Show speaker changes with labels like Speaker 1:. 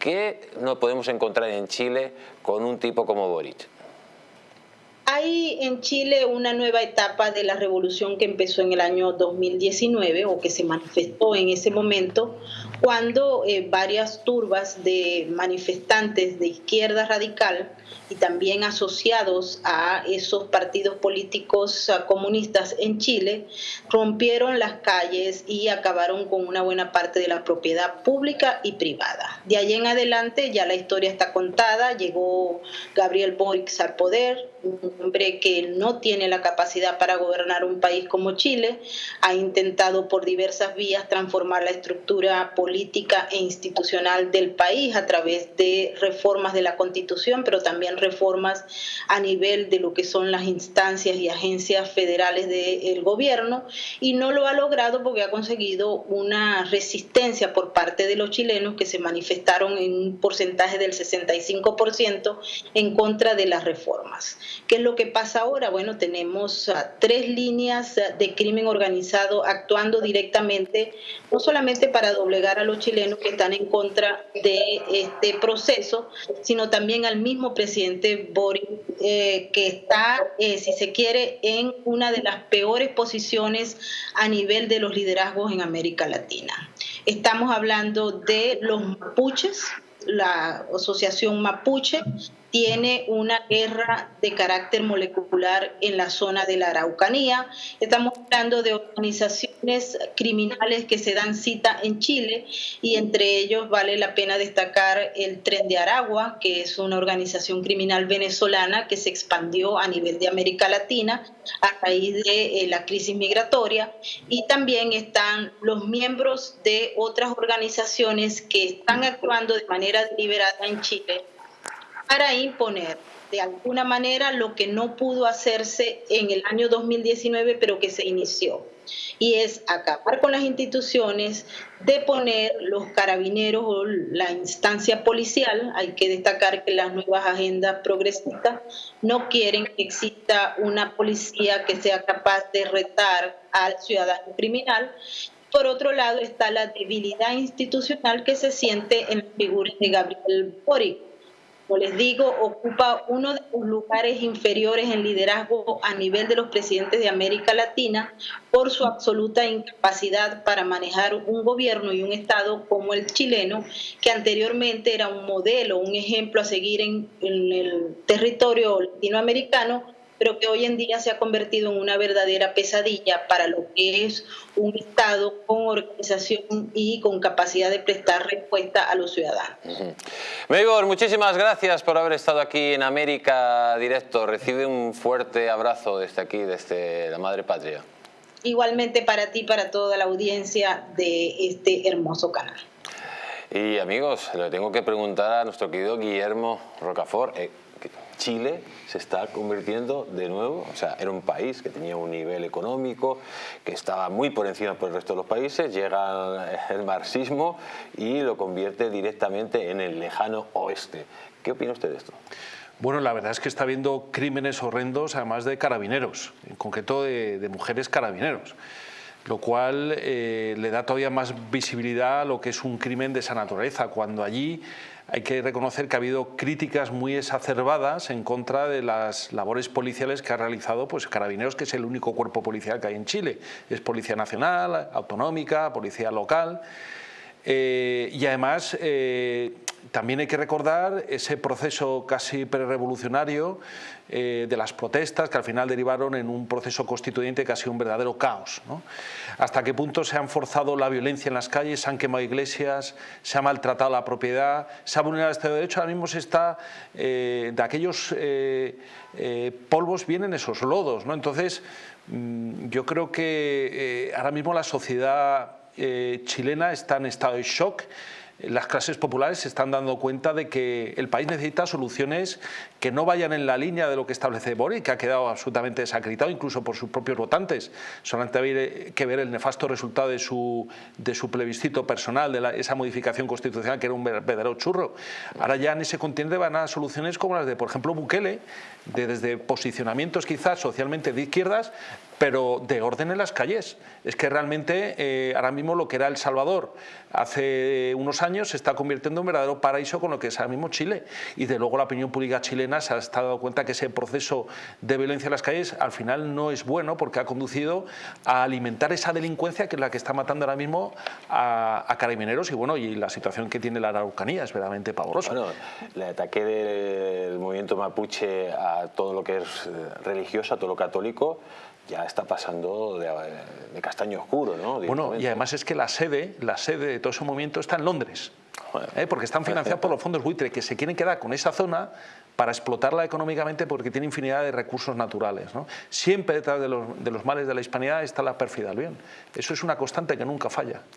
Speaker 1: ¿Qué no podemos encontrar en Chile con un tipo como Boric?
Speaker 2: Hay en Chile una nueva etapa de la revolución que empezó en el año 2019 o que se manifestó en ese momento cuando eh, varias turbas de manifestantes de izquierda radical y también asociados a esos partidos políticos comunistas en Chile, rompieron las calles y acabaron con una buena parte de la propiedad pública y privada. De ahí en adelante ya la historia está contada, llegó Gabriel Boric al poder, hombre que no tiene la capacidad para gobernar un país como Chile, ha intentado por diversas vías transformar la estructura política e institucional del país a través de reformas de la Constitución, pero también reformas a nivel de lo que son las instancias y agencias federales del gobierno y no lo ha logrado porque ha conseguido una resistencia por parte de los chilenos que se manifestaron en un porcentaje del 65% en contra de las reformas. ¿Qué es lo que pasa ahora? Bueno, tenemos ah, tres líneas ah, de crimen organizado actuando directamente, no solamente para doblegar a los chilenos que están en contra de este proceso, sino también al mismo presidente Boric, eh, que está, eh, si se quiere, en una de las peores posiciones a nivel de los liderazgos en América Latina. Estamos hablando de los mapuches, la asociación mapuche, tiene una guerra de carácter molecular en la zona de la Araucanía. Estamos hablando de organizaciones criminales que se dan cita en Chile y entre ellos vale la pena destacar el Tren de Aragua, que es una organización criminal venezolana que se expandió a nivel de América Latina a raíz de eh, la crisis migratoria y también están los miembros de otras organizaciones que están actuando de manera deliberada en Chile para imponer de alguna manera lo que no pudo hacerse en el año 2019, pero que se inició. Y es acabar con las instituciones, deponer los carabineros o la instancia policial. Hay que destacar que las nuevas agendas progresistas no quieren que exista una policía que sea capaz de retar al ciudadano criminal por otro lado está la debilidad institucional que se siente en la figura de Gabriel Boric, como les digo, ocupa uno de los lugares inferiores en liderazgo a nivel de los presidentes de América Latina por su absoluta incapacidad para manejar un gobierno y un Estado como el chileno, que anteriormente era un modelo, un ejemplo a seguir en, en el territorio latinoamericano, pero que hoy en día se ha convertido en una verdadera pesadilla para lo que es un Estado con organización y con capacidad de prestar respuesta a los ciudadanos.
Speaker 1: Uh muchísimas gracias por haber estado aquí en América Directo. Recibe un fuerte abrazo desde aquí, desde la Madre Patria.
Speaker 2: Igualmente para ti, para toda la audiencia de este hermoso canal.
Speaker 1: Y amigos, le tengo que preguntar a nuestro querido Guillermo Rocafort. Eh, Chile se está convirtiendo de nuevo, o sea, era un país que tenía un nivel económico, que estaba muy por encima por el resto de los países, llega el marxismo y lo convierte directamente en el lejano oeste. ¿Qué opina usted de esto?
Speaker 3: Bueno, la verdad es que está habiendo crímenes horrendos, además de carabineros, en concreto de, mujeres carabineros lo cual eh, le da todavía más visibilidad a lo que es un crimen de esa naturaleza, cuando allí hay que reconocer que ha habido críticas muy exacerbadas en contra de las labores policiales que ha realizado pues, Carabineros, que es el único cuerpo policial que hay en Chile. Es Policía Nacional, Autonómica, Policía Local. Eh, y además eh, también hay que recordar ese proceso casi prerevolucionario eh, de las protestas que al final derivaron en un proceso constituyente sido un verdadero caos. Hasta qué punto se han forzado la violencia en las calles, se han quemado iglesias, se ha maltratado la propiedad, se ha vulnerado de Derecho, ahora mismo se está, eh, de aquellos eh, polvos vienen esos lodos. ¿no? Entonces, mm, yo creo que ahora mismo la sociedad chilena está en estado de shock, las clases populares se están dando cuenta de que el país necesita soluciones que no vayan en la línea de lo que establece Boric, que ha quedado absolutamente desacreditado incluso por sus propios votantes. Solamente hay que ver el nefasto resultado de su, de su plebiscito personal, de esa modificación constitucional que era un verdadero churro. Ahora ya en ese continente van a soluciones como las de, por ejemplo, Bukele, de desde posicionamientos quizás socialmente de izquierdas, pero de orden en las calles. Es que realmente eh, ahora mismo lo que era El Salvador hace unos años se está convirtiendo en verdadero paraíso con lo que es ahora mismo Chile. Y de luego la opinión pública chilena se ha dado cuenta que ese proceso de violencia en las calles al final no es bueno porque ha conducido a alimentar esa delincuencia que es la que está matando ahora mismo a, a carabineros y bueno, y la situación que tiene la Araucanía es verdaderamente pavorosa.
Speaker 1: Bueno, el ataque del movimiento mapuche a todo lo que es eh, religioso, a todo lo católico, ya está pasando de, de castaño oscuro, ¿no?
Speaker 3: Bueno, y además es que la sede, la sede de todo ese movimiento está en Londres. ¿eh? porque están financiados por los fondos buitre que se quieren quedar con esa zona para explotarla económicamente porque tiene infinidad de recursos naturales. ¿no? Siempre detrás de los, de los males de la hispanidad está la pérfida del bien. Eso es una constante que nunca falla.